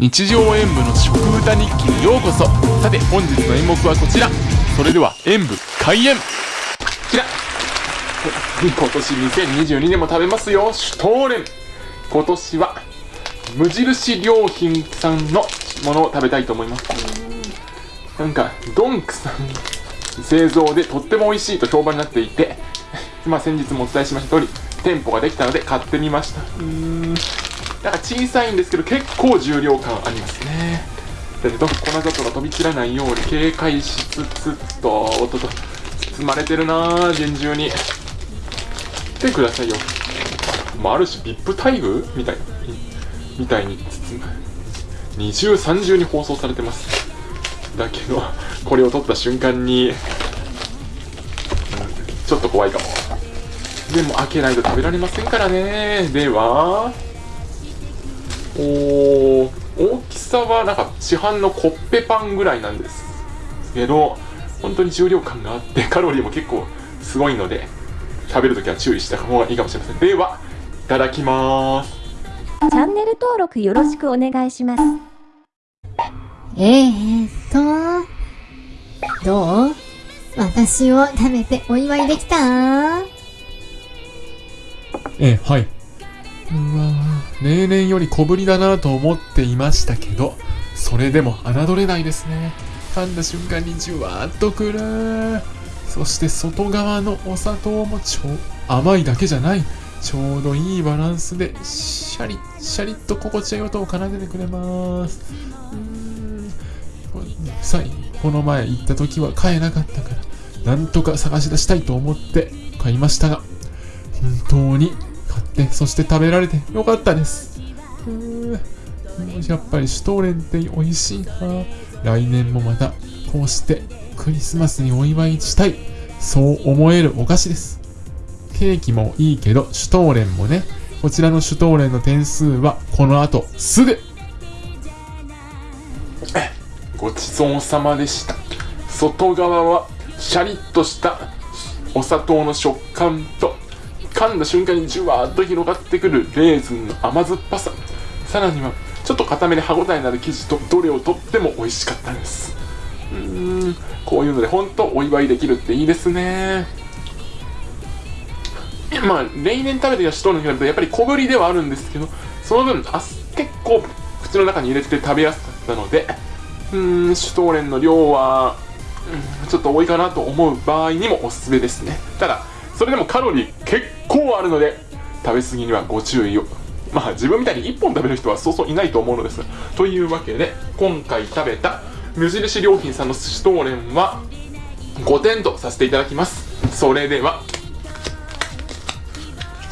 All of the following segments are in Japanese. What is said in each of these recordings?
日常演舞の食歌日記にようこそ。さて本日の演目はこちら。それでは演舞開演。こちら今年2022年も食べますよ。シュトーレン。今年は無印良品さんのものを食べたいと思います。なんかドンクさん製造でとっても美味しいと評判になっていてまあ先日もお伝えしました通り店舗ができたので買ってみました。なんか小さいんですけど結構重量感ありますね。だけど粉砂糖が飛び散らないように警戒しつつとおっとと包まれてるなぁ厳重に。見てくださいよ。もうある種 VIP 待遇みたいみたいに包む。二重三重に放送されてます。だけどこれを取った瞬間に、ちょっと怖いかも。でも開けないと食べられませんからね。ではお大きさはなんか市販のコッペパンぐらいなんですけど本当に重量感があって カロリーも結構すごいので食べるときは注意した方がいいかもしれません。ではいただきます。チャンネル登録よろしくお願いします。えー、っとどう？私を食べてお祝いできた？えはい。うわ例年より小ぶりだなと思っていましたけどそれでも侮れないですね。噛んだ瞬間にじゅわーっとくる。そして外側のお砂糖も超甘いだけじゃない。ちょうどいいバランスでシャリッシャリッと心地よい音を奏でてくれます。うーん。さこの前行った時は買えなかったからなんとか探し出したいと思って買いましたが本当に買ってそして食べられてよかったです。やっぱりシュトーレンって美味しいな。来年もまたこうしてクリスマスにお祝いしたい。そう思えるお菓子です。ケーキもいいけどシュトーレンもね。こちらのシュトーレンの点数はこの後すぐ。ごちそうさまでした。外側はシャリッとしたお砂糖の食感と噛んだ瞬間にじゅわーっと広がってくるレーズンの甘酸っぱさ。さらにはちょっと固めで歯ごたえのある生地とどれをとっても美味しかったです。うーんこういうので本当お祝いできるっていいですね。まあ例年食べてきた人の比べるとやっぱり小ぶりではあるんですけどその分あ結構口の中に入れて食べやすかったのでうーんシュトーレンの量は、うん、ちょっと多いかなと思う場合にもおすすめですね。ただそれでもカロリー結構あるので食べ過ぎにはご注意を。まあ自分みたいに1本食べる人はそうそういないと思うのです。というわけで今回食べた無印良品さんのシュトーレンは5点とさせていただきます。それでは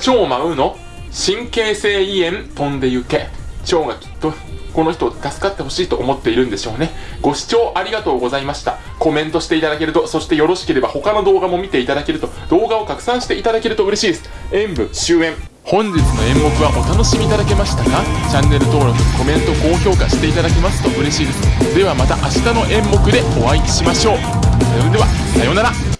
超舞うの神経性胃炎飛んで行け。腸がきっとこの人助かってほしいと思っているんでしょうね。ご視聴ありがとうございました。コメントしていただけるとそしてよろしければ他の動画も見ていただけると動画を拡散していただけると嬉しいです。演舞終演。本日の演目はお楽しみいただけましたか？チャンネル登録コメント高評価していただけますと嬉しいです。ではまた明日の演目でお会いしましょう。それではさようなら。